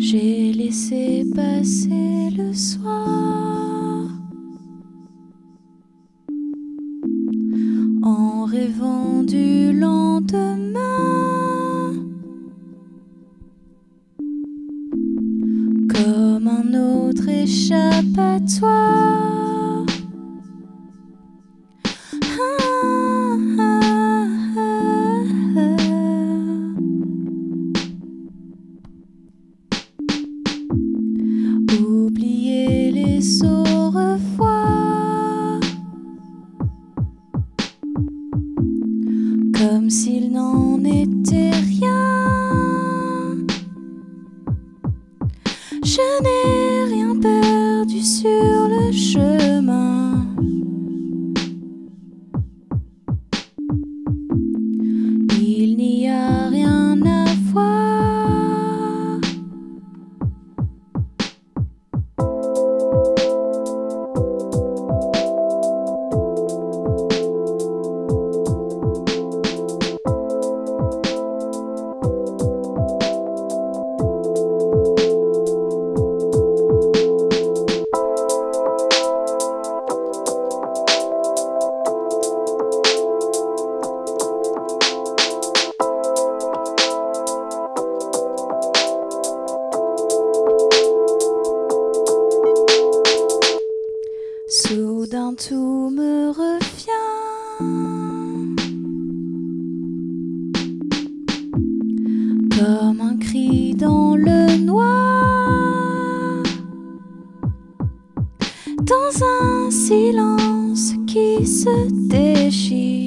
J'ai laissé passer le soir en rêvant du lendemain. Comme un autre échappatoire. Comme s'il n'en était rien. Soudain tout me revient. Comme un cri dans le noir. Dans un silence qui se déchire.